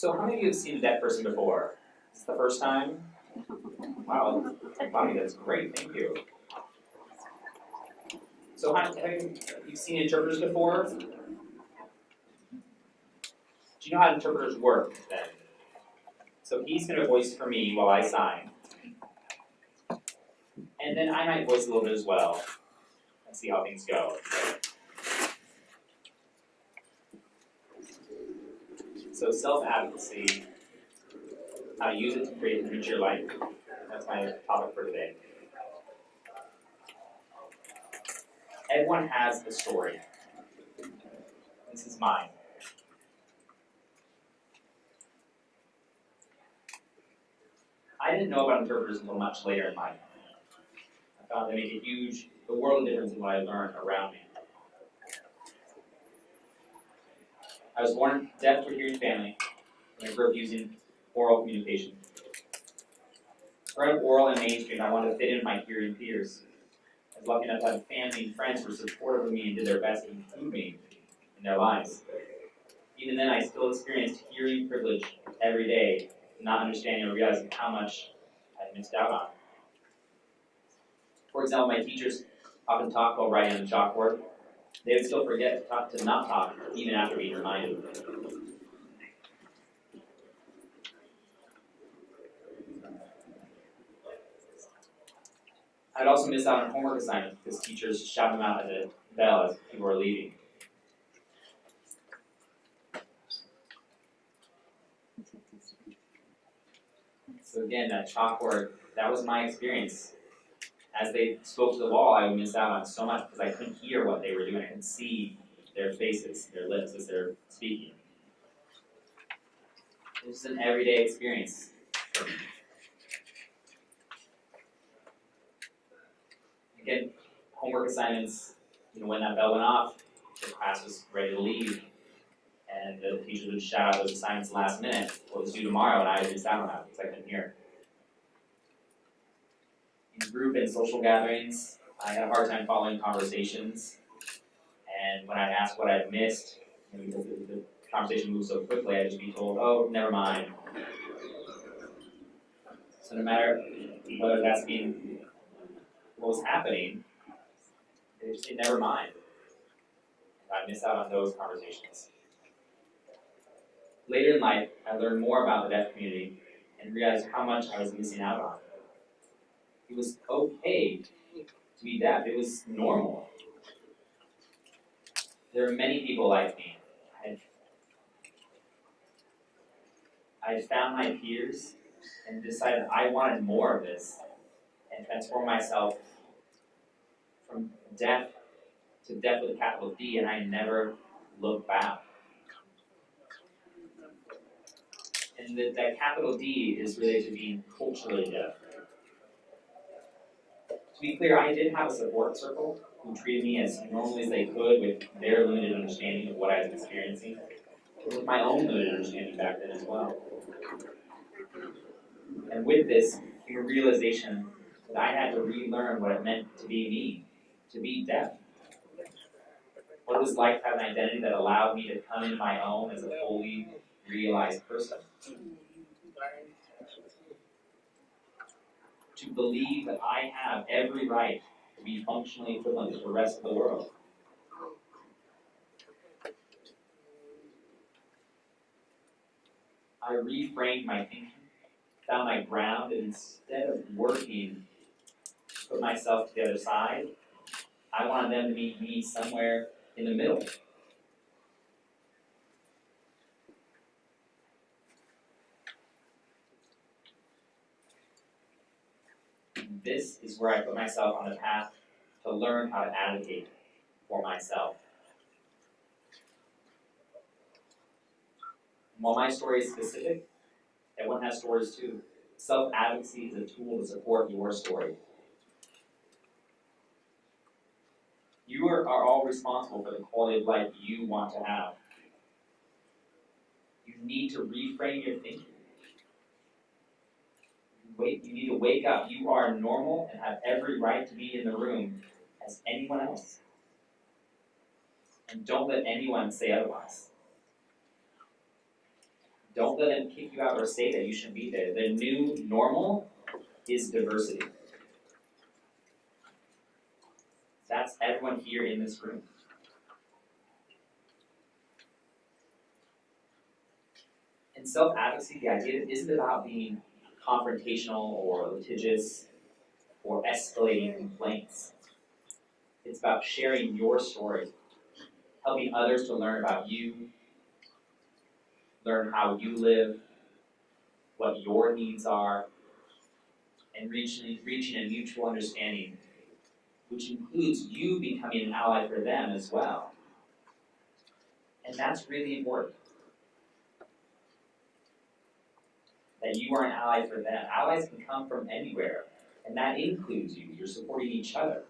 So how many of you have seen a deaf person before? Is this the first time? Wow, Bonnie, that's great, thank you. So have you, you've seen interpreters before? Do you know how interpreters work then? So he's gonna voice for me while I sign. And then I might voice a little bit as well, and see how things go. So self-advocacy, how to use it to create and enrich your life. That's my topic for today. Everyone has a story. This is mine. I didn't know about interpreters until much later in life. I found they make a huge, the world difference in what I learned around me. I was born deaf to a hearing family, and I grew up using oral communication. Growing up oral and mainstream, I wanted to fit in my hearing peers. I was lucky enough to have family and friends who were supportive of me and did their best to include me in their lives. Even then, I still experienced hearing privilege every day, not understanding or realizing how much I missed out on. For example, my teachers often talk while writing on the chalkboard, they would still forget to, talk, to not talk even after being reminded. I'd also miss out on homework assignments because teachers shout them out at the bell as people are leaving. So again, that chalkboard, that was my experience as they spoke to the wall, I would miss out on so much because I couldn't hear what they were doing. I couldn't see their faces, their lips as they're speaking. It was an everyday experience Again, homework assignments, you know, when that bell went off, the class was ready to leave, and the teacher would shout out those assignments last minute, what was due tomorrow, and I would miss out on that because I couldn't hear group and social gatherings, I had a hard time following conversations. And when I'd ask what I'd missed, you know, the, the conversation moved so quickly, I'd just be told, oh, never mind. So no matter whether that's being what was happening, they just never mind. I miss out on those conversations. Later in life, I learned more about the deaf community and realized how much I was missing out on. It was okay to be deaf. It was normal. There are many people like me. I found my peers and decided I wanted more of this and transform myself from deaf to deaf with a capital D, and I never looked back. And the, that capital D is related to being culturally deaf. To be clear, I did have a support circle who treated me as normally as they could with their limited understanding of what I was experiencing, with my own limited understanding back then as well. And with this came a realization that I had to relearn what it meant to be me, to be deaf. What it was like to have an identity that allowed me to come in my own as a fully realized person. To believe that I have every right to be functionally equivalent to the rest of the world. I reframed my thinking, found my ground, and instead of working to put myself to the other side, I wanted them to meet me somewhere in the middle. This is where I put myself on the path to learn how to advocate for myself. While my story is specific, everyone has stories too. Self-advocacy is a tool to support your story. You are, are all responsible for the quality of life you want to have. You need to reframe your thinking wake, you need to wake up. You are normal and have every right to be in the room as anyone else. And don't let anyone say otherwise. Don't let them kick you out or say that you shouldn't be there. The new normal is diversity. That's everyone here in this room. In self advocacy, the idea isn't about being confrontational or litigious or escalating complaints. It's about sharing your story, helping others to learn about you, learn how you live, what your needs are, and reaching, reaching a mutual understanding, which includes you becoming an ally for them as well. And that's really important. That you are an ally for them. Allies can come from anywhere, and that includes you. You're supporting each other.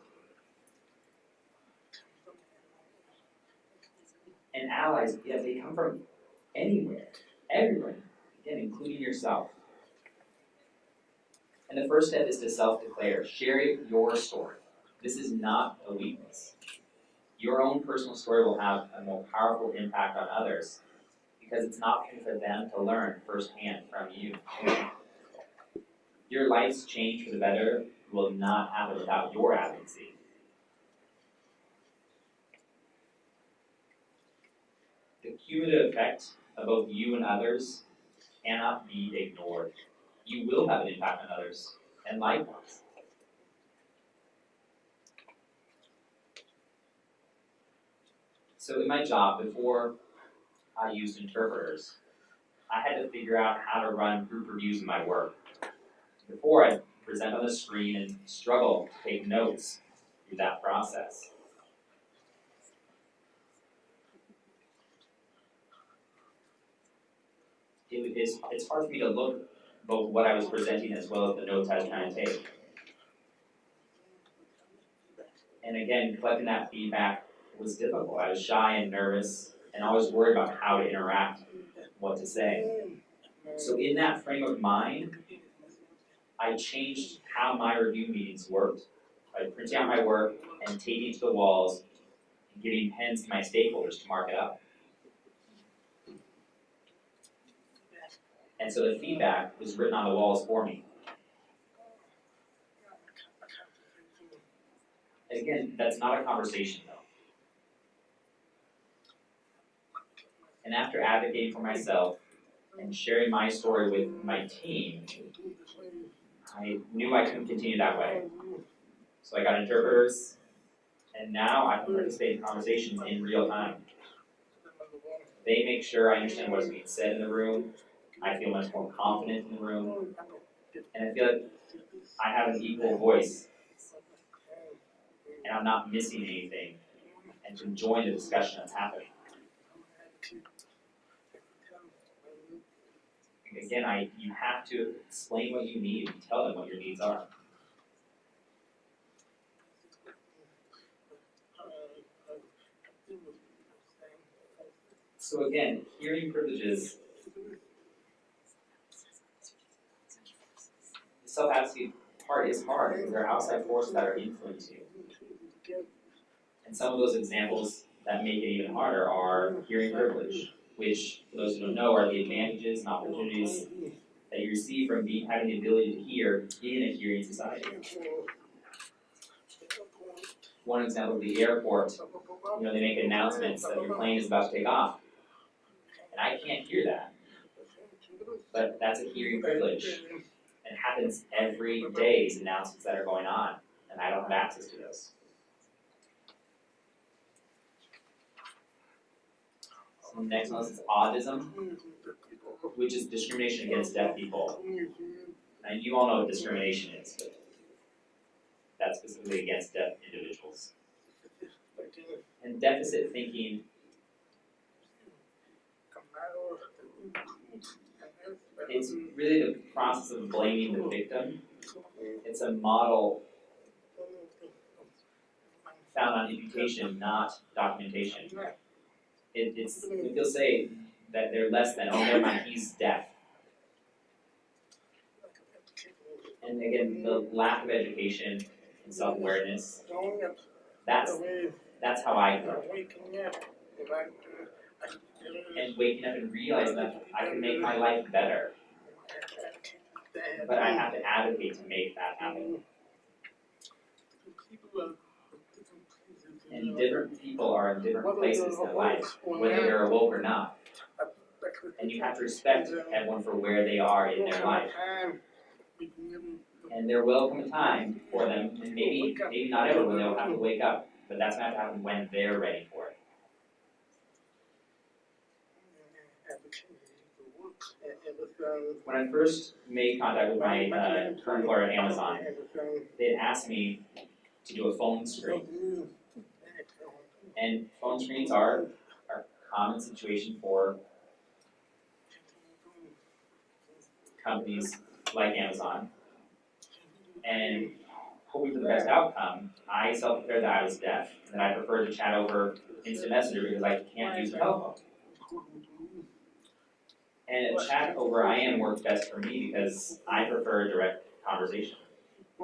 And allies, yeah, they come from anywhere, everywhere, again, including yourself. And the first step is to self declare. Share your story. This is not a weakness. Your own personal story will have a more powerful impact on others because it's an option for them to learn firsthand from you. Your life's change for the better will not happen without your advocacy. The cumulative effect of both you and others cannot be ignored. You will have an impact on others, and likewise. So in my job, before I used interpreters, I had to figure out how to run group reviews in my work. Before I'd present on the screen and struggle to take notes through that process. It is, it's hard for me to look both what I was presenting as well as the notes I was trying to take. And again, collecting that feedback was difficult. I was shy and nervous and always worried about how to interact, what to say. So in that frame of mind, I changed how my review meetings worked by printing out my work and taping it to the walls and giving pens to my stakeholders to mark it up. And so the feedback was written on the walls for me. Again, that's not a conversation though. And after advocating for myself and sharing my story with my team, I knew I couldn't continue that way. So I got interpreters, and now I can participate in conversations in real time. They make sure I understand what's being said in the room, I feel much more confident in the room, and I feel like I have an equal voice, and I'm not missing anything, and can join the discussion that's happening. Again, I you have to explain what you need and tell them what your needs are. So again, hearing privileges the self-advocacy part is hard because there are outside forces that are influencing you. And some of those examples that make it even harder are hearing privilege, which, for those who don't know, are the advantages and opportunities that you receive from being, having the ability to hear in a hearing society. One example of the airport, you know, they make announcements that your plane is about to take off. And I can't hear that. But that's a hearing privilege. It happens every day, these announcements that are going on, and I don't have access to those. The next one is audism, which is discrimination against deaf people. And you all know what discrimination is, but that's specifically against deaf individuals. And deficit thinking it's really the process of blaming the victim. It's a model found on imputation, not documentation. It, it's, they'll say that they're less than, oh, never mind, he's deaf. And again, the lack of education and self-awareness, that's, that's how I grew. and waking up and realizing that I can make my life better, but I have to advocate to make that happen. And different people are in different places in life, whether they're awoke or not. And you have to respect everyone for where they are in their life. And there will come a time for them, and maybe, maybe not everyone, they'll have to wake up, but that's gonna happen when they're ready for it. When I first made contact with my uh, current employer at Amazon, they had asked me to do a phone screen. And phone screens are, are a common situation for companies like Amazon. And hoping for the best outcome, I self-declared that I was deaf, and that I prefer to chat over instant messenger because I can't use a telephone. And a chat over IM works best for me because I prefer direct conversation.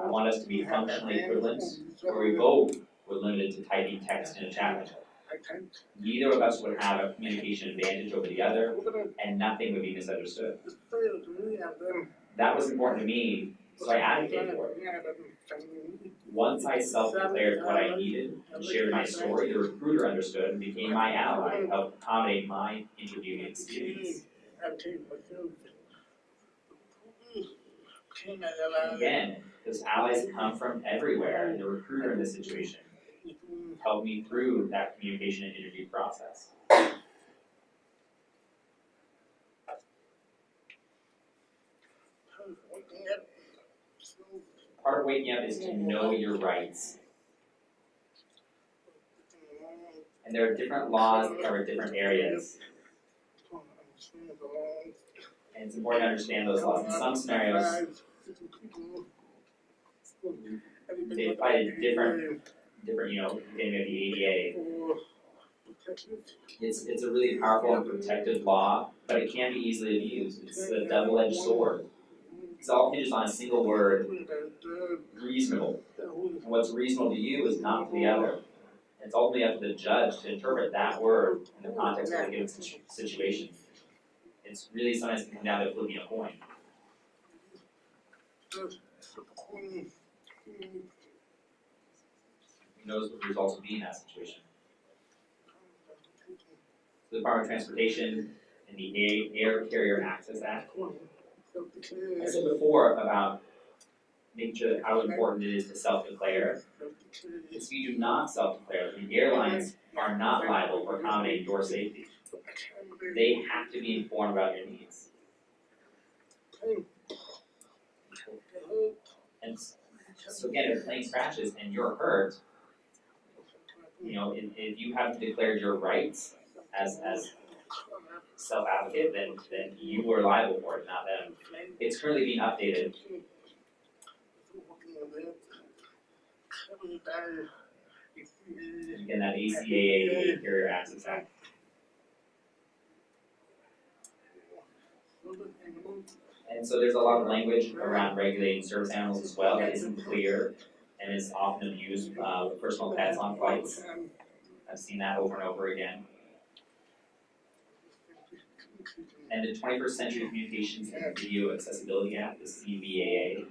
I want us to be functionally equivalent, where we both were limited to typing text in a chat window. Neither of us would have a communication advantage over the other, and nothing would be misunderstood. That was important to me, so I advocated for it. Once I self-declared what I needed and shared my story, the recruiter understood and became my ally and helped accommodate my interviewing experience. Again, those allies come from everywhere, and the recruiter in this situation helped me through that communication and interview process. Part of waking up is to know your rights. And there are different laws that cover different areas, and it's important to understand those laws. In some scenarios, they apply to different, different, you know, maybe the ADA. It's, it's a really powerful and protective law, but it can be easily abused. It's a double-edged sword. It's all hinges on a single word, reasonable. And what's reasonable to you is not to the other. It's ultimately up to the judge to interpret that word in the context of the given situ- situation. It's really sometimes can come down to flipping a coin. Knows what the results will be in that situation? The Department of Transportation and the A- Air Carrier Access Act. I said before about making sure that how important it is to self-declare. If you do not self-declare, the airlines are not liable for accommodating your safety. They have to be informed about your needs. And so again, if a plane crashes and you're hurt, you know, if, if you haven't declared your rights as, as self-advocate, then, then you are liable for it, not them. It's currently being updated. Again, that ACAA Carrier Access Act. And so there's a lot of language around regulating service animals as well that isn't clear and is often abused uh, with personal pets on flights. I've seen that over and over again. And the Twenty-first Century Communications and Video Accessibility Act, the CVAA.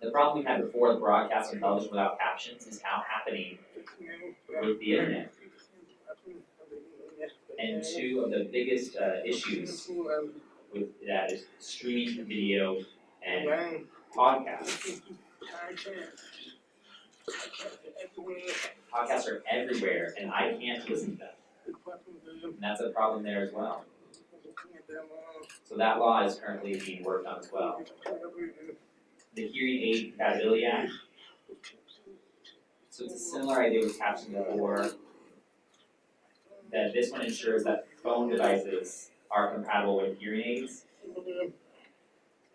The problem we had before, the broadcast and television without captions is now happening with the internet. And two of the biggest uh, issues with that is streaming video and podcasts. Podcasts are everywhere and I can't listen to them. And that's a problem there as well. So that law is currently being worked on as well. The Hearing Aid Compatibility Act. So it's a similar idea with captioning before. That this one ensures that phone devices are compatible with hearing aids.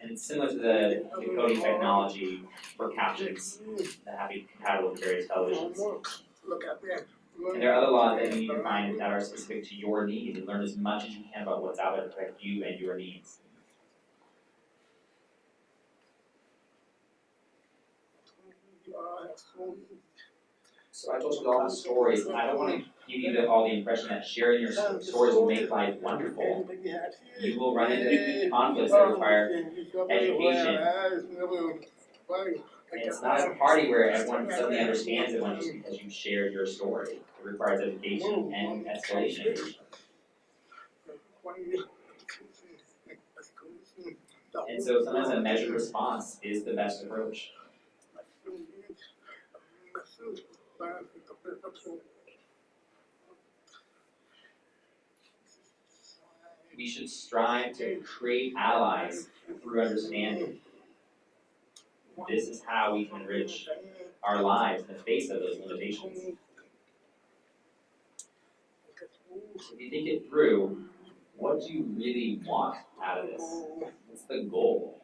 And it's similar to the encoding technology for captions that have to be compatible with various televisions. And there are other laws that you need to find that are specific to your needs and learn as much as you can about what's out there to protect you and your needs. So I told you all the stories, and I don't wanna give you the, all the impression that sharing your stories will make life wonderful. You will run into conflicts that require education. And it's not a party where everyone suddenly understands it just because you shared your story. It requires education and escalation. And so sometimes a measured response is the best approach. We should strive to create allies through understanding. This is how we can enrich our lives in the face of those limitations. If you think it through, what do you really want out of this? What's the goal?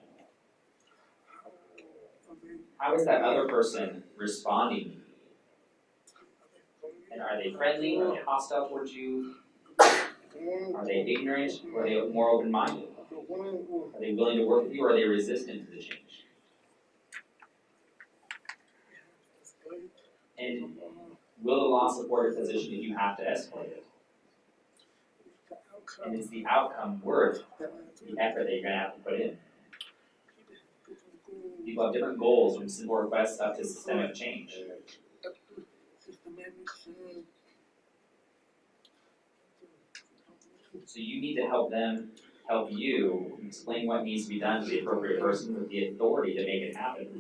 How is that other person responding? And are they friendly? Are they hostile towards you? Are they ignorant? Or are they more open minded? Are they willing to work with you or are they resistant to the change? And will the law support your position if you have to escalate it? And is the outcome worth the effort that you're gonna have to put in? People have different goals from simple requests up to systemic change. So you need to help them help you explain what needs to be done to the appropriate person with the authority to make it happen.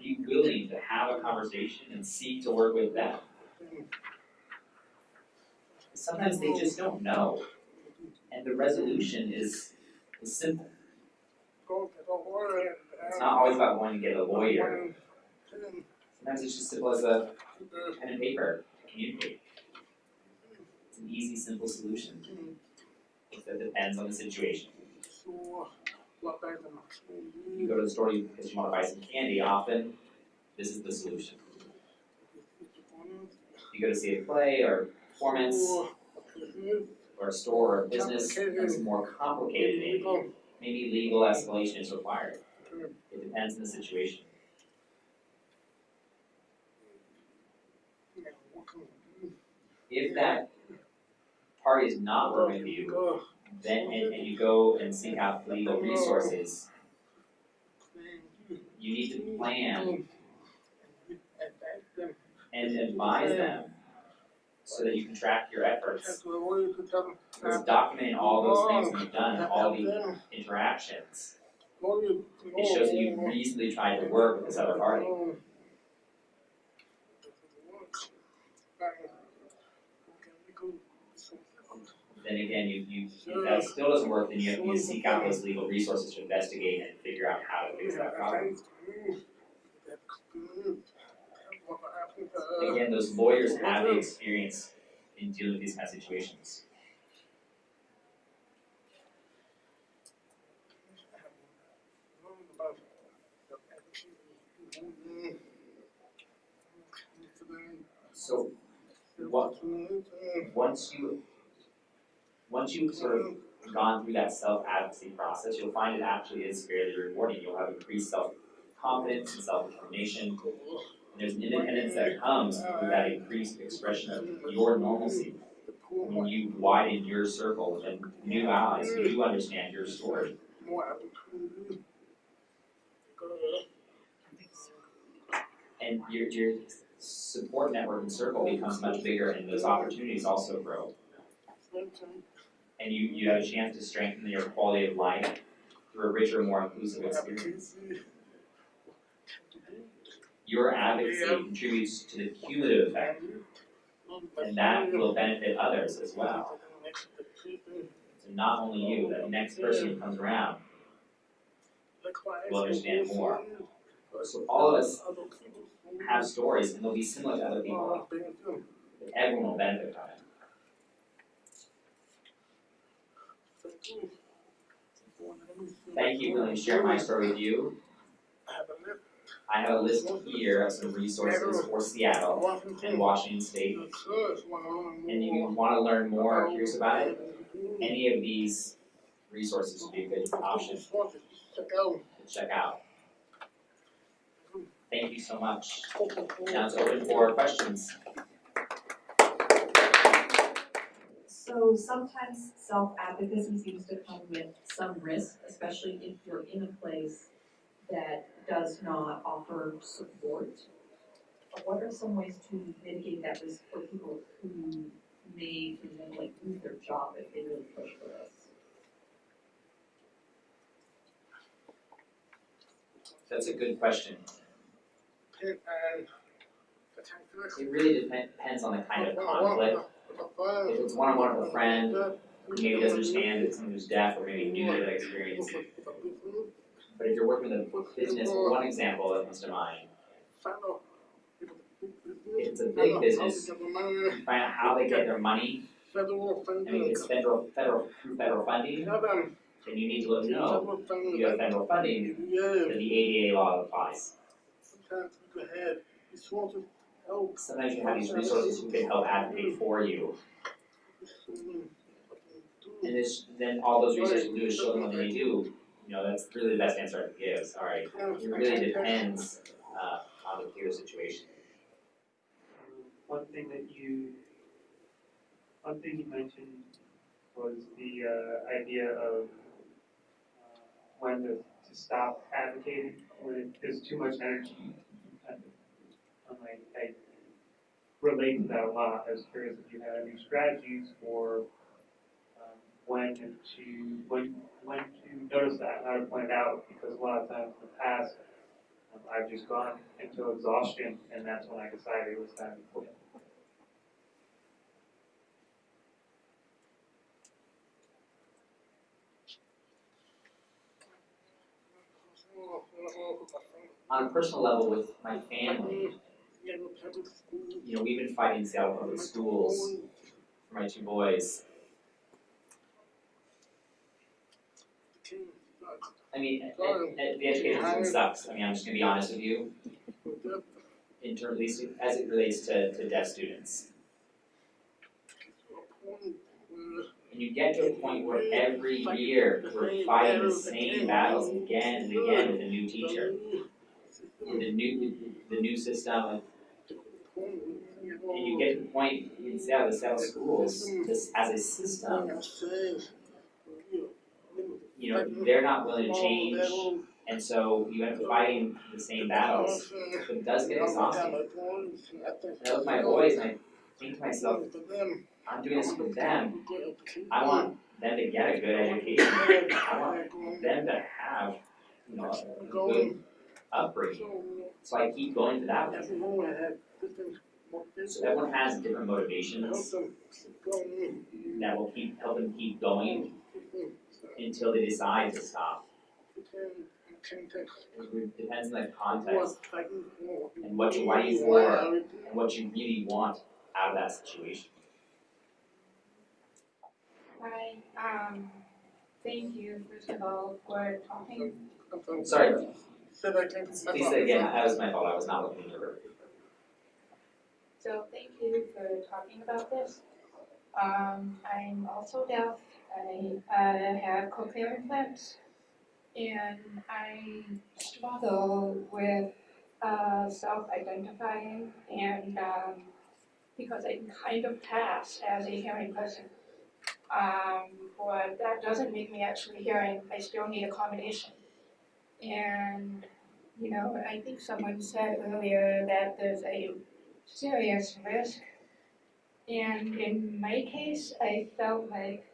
Be willing to have a conversation and seek to work with them. Sometimes they just don't know, and the resolution is, is simple. It's not always about going to get a lawyer. Sometimes it's just simple as a pen and paper to communicate. It's an easy, simple solution. That depends on the situation. You go to the store because you wanna buy some candy, often this is the solution. You go to see a play or performance or a store or a business, that's more complicated maybe. Maybe legal escalation is required. It depends on the situation. If that party is not working with you, then and and you go and seek out legal resources, you need to plan and advise them so that you can track your efforts. Because documenting all those things you've done, all the interactions, it shows that you reasonably tried to work with this other party. Then again, you you if mm. that still doesn't work, then you have to seek out those legal resources to investigate and figure out how to fix that problem. Mm. Again, those lawyers have the experience in dealing with these kind of situations. So what once you once you've sort of gone through that self advocacy process, you'll find it actually is fairly rewarding. You'll have increased self confidence and self determination. And there's an independence that comes through that increased expression of your normalcy. When you widen your circle and new allies who understand your story. And your your support network and circle becomes much bigger and those opportunities also grow. And you you have a chance to strengthen your quality of life through a richer, more inclusive experience. Your advocacy contributes to the cumulative effect, and that will benefit others as well. So not only you, the next person who comes around will understand more. So all of us have stories and they'll be similar to other people, but everyone will benefit from it. Thank you for letting me share my story with you. I have a list here of some resources for Seattle and Washington State. And if you wanna learn more or curious about it, any of these resources would be a good option to check out. Thank you so much. Now it's open for questions. So sometimes self-advocacy seems to come with some risk, especially if you're in a place that does not offer support. But What are some ways to mitigate that risk for people who may, for example, like lose their job if they really push for this? That's a good question. and It really depen- depends on the kind of conflict. If it's one-on-one with a friend, who maybe doesn't understand that someone who's deaf or maybe new to that experience. But if you're working with a business, one example that comes to mind, if it's a big business, find out how they get their money, I mean, it's federal, federal, federal funding, then you need to let them know, you have federal funding, then the ADA law applies. Sometimes you have, you want to help. Sometimes you have these resources who can help advocate for you, and this, then all those resources do is show them what they do. You know, that's really the best answer I can give, sorry. It really depends, uh, on the particular situation. One thing that you, one thing you mentioned was the uh, idea of uh, when to, to stop advocating, when there's too much energy. I, I relate to that a lot. I was curious if you had any strategies for um, when to, when, when to notice that, how to point it out, because a lot of times in the past, um, I've just gone into exhaustion, and that's when I decided it was time to quit. On a personal level with my family, you know, we've been fighting Seattle Public Schools for my two boys. I mean, the education system sucks, I mean, I'm just gonna be honest with you, in terms, at least as it relates to, to deaf students. And you get to a point where every year, we're fighting the same battles again and again with a new teacher. With the new, the new system, and you get to the point you in Seattle, the Seattle schools, this, as a system, you know, they're not willing to change, and so you end up fighting the same battles. But it does get exhausting. And I look at my boys and I think to myself, I'm doing this for them, I want them to get a good education, I want them to have, you know, a good upbringing. So I keep going to that one. So everyone has different motivations that will keep, help them keep going until they decide to stop. It depends on the context and what you're fighting for and what you really want out of that situation. Hi, um, thank you first of all for talking. Sorry, Said I came please say again, that was my fault, I was not looking at your So thank you for talking about this. Um, I'm also deaf. I uh, have cochlear implants, and I struggle with uh, self-identifying and um, because I kind of pass as a hearing person. Um, but that doesn't make me actually hearing. I still need accommodation. And you know, I think someone said earlier that there's a serious risk. And in my case, I felt like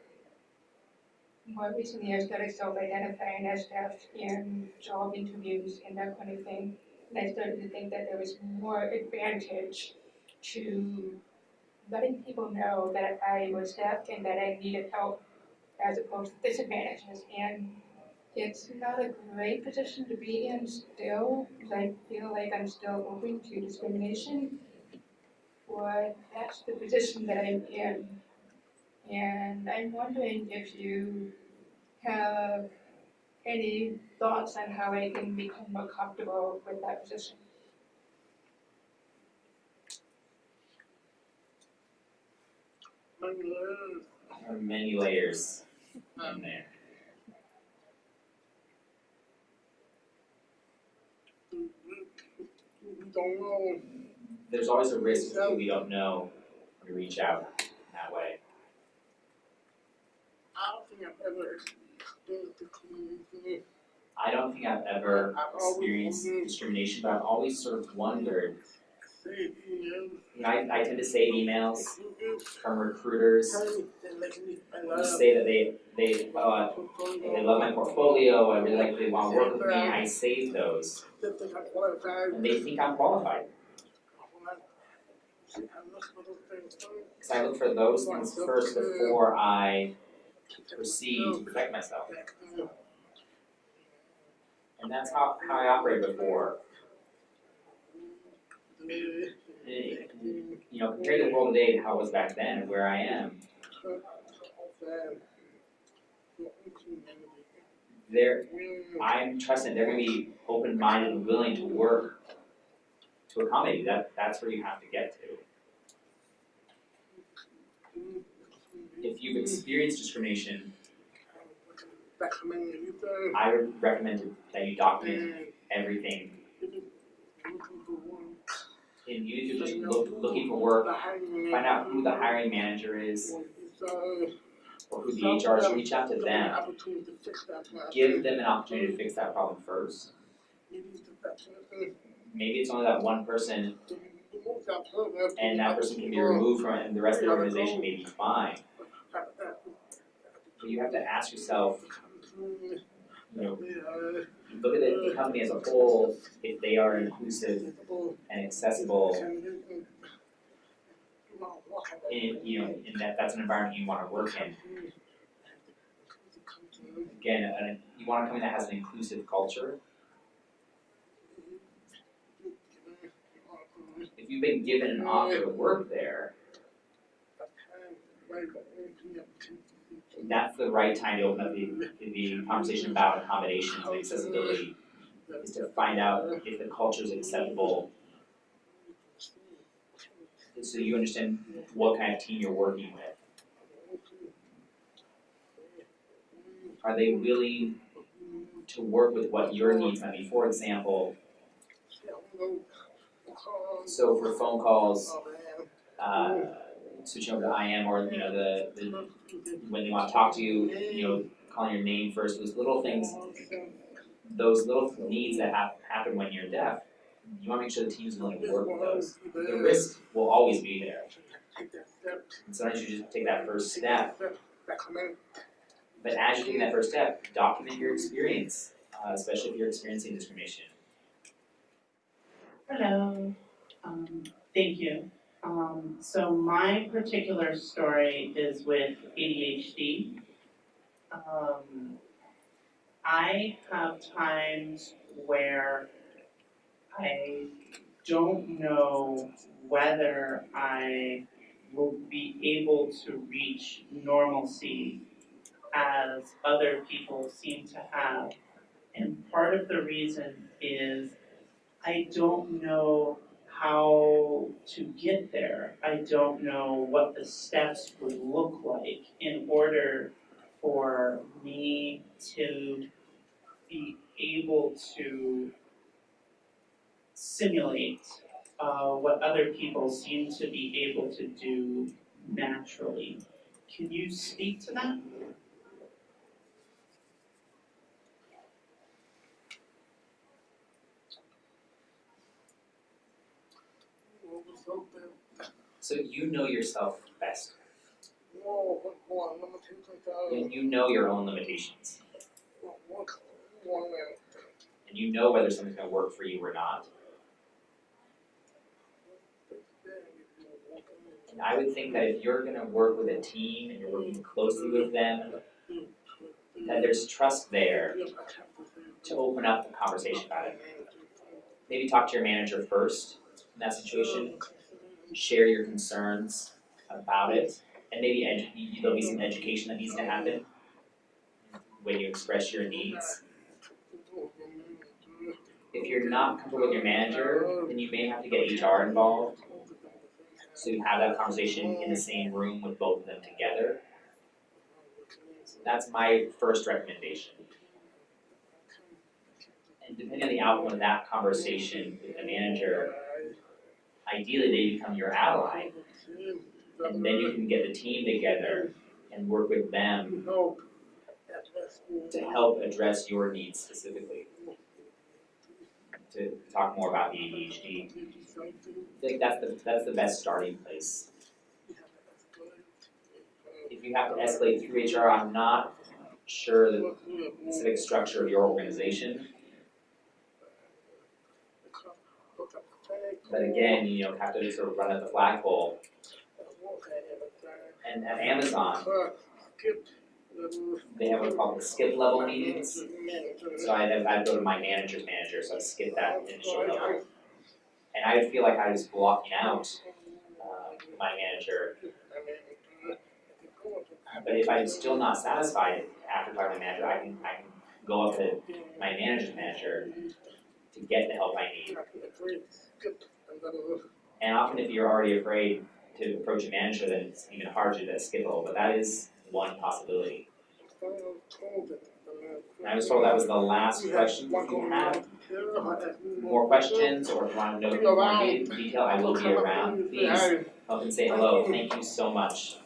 more recently I started self-identifying as deaf in job interviews and that kind of thing. And I started to think that there was more advantage to letting people know that I was deaf and that I needed help as opposed to disadvantages. And it's not a great position to be in still, I feel like I'm still open to discrimination. But that's the position that I'm in. And I'm wondering if you have any thoughts on how I can become more comfortable with that position. There are many layers in hmm. there. Mm-hmm. Mm-hmm. don't know. There's always a risk that we don't know when we reach out that way. I don't think I've ever experienced discrimination. I don't think I've ever experienced discrimination, but I've always sort of wondered. You know, I, I tend to save emails from recruiters tell me that like me, I who say that they they uh, they love my portfolio. I really like they want to work with me. I save those, That they got qualified. and they think I'm qualified. Because I look for those things first before I proceed to protect myself. And that's how, how I operated before. You know, compared to the world today, how it was back then, and where I am, there, I'm trusting they're gonna be open-minded and willing to work to accommodate you. That, that's where you have to get to. If you've experienced discrimination, I would recommend that you document everything. And you need to just look, looking for work, find out who the hiring manager is, or who the HR is, reach out to them. Give them an opportunity to fix that problem first. Maybe it's only that one person, and that person can be removed from it, and the rest of the organization may be fine. You have to ask yourself, you know, look at the the company as a whole, if they are inclusive and accessible, and, you know, and that that's an environment you wanna work in. Again, uh, you wanna come in that has an inclusive culture. If you've been given an offer to work there, that's the right time to open up the, the conversation about accommodations and accessibility, is to find out if the culture is acceptable, so you understand what kind of team you're working with. Are they willing to work with what your needs might be? For example, so for phone calls, uh, switching over to IM or, you know, the, the, when they wanna talk to you, you know, calling your name first, those little things, those little needs that hap- happen when you're deaf, you wanna make sure the team's willing to work with those. The risk will always be there, and sometimes you just take that first step, but as you're taking that first step, document your experience, uh, especially if you're experiencing discrimination. Hello, um, thank you. Um, so my particular story is with ADHD. Um, I have times where I don't know whether I will be able to reach normalcy as other people seem to have. And part of the reason is I don't know how to get there. I don't know what the steps would look like in order for me to be able to simulate uh, what other people seem to be able to do naturally. Can you speak to that? So you know yourself best, and you know your own limitations, and you know whether something's gonna work for you or not. And I would think that if you're gonna work with a team and you're working closely with them, that there's trust there to open up the conversation about it. Maybe talk to your manager first in that situation, share your concerns about it, and maybe there'll be some education that needs to happen when you express your needs. If you're not comfortable with your manager, then you may have to get HR involved. So you have that conversation in the same room with both of them together. That's my first recommendation. And depending on the outcome of that conversation with the manager, ideally they become your ally. And then you can get the team together and work with them to help address your needs specifically. To talk more about ADHD, I think that's the, that's the best starting place. If you have to escalate through HR, I'm not sure the specific structure of your organization, but again, you know, have to sort of run at the flagpole. And at Amazon, they have what's called the skip level meetings, so I'd I'd go to my manager's manager, so I'd skip that initial level. And I would feel like I was blocking out, uh, my manager, but if I'm still not satisfied after talking to my manager, I can, I can go up to my manager's manager to get the help I need. And often if you're already afraid to approach a manager, then it's even harder to skip level, but that is one possibility. I was told that was the last question. You have more questions or if you want to know more de- detail, I will be around. Please come and say hello. Thank you so much.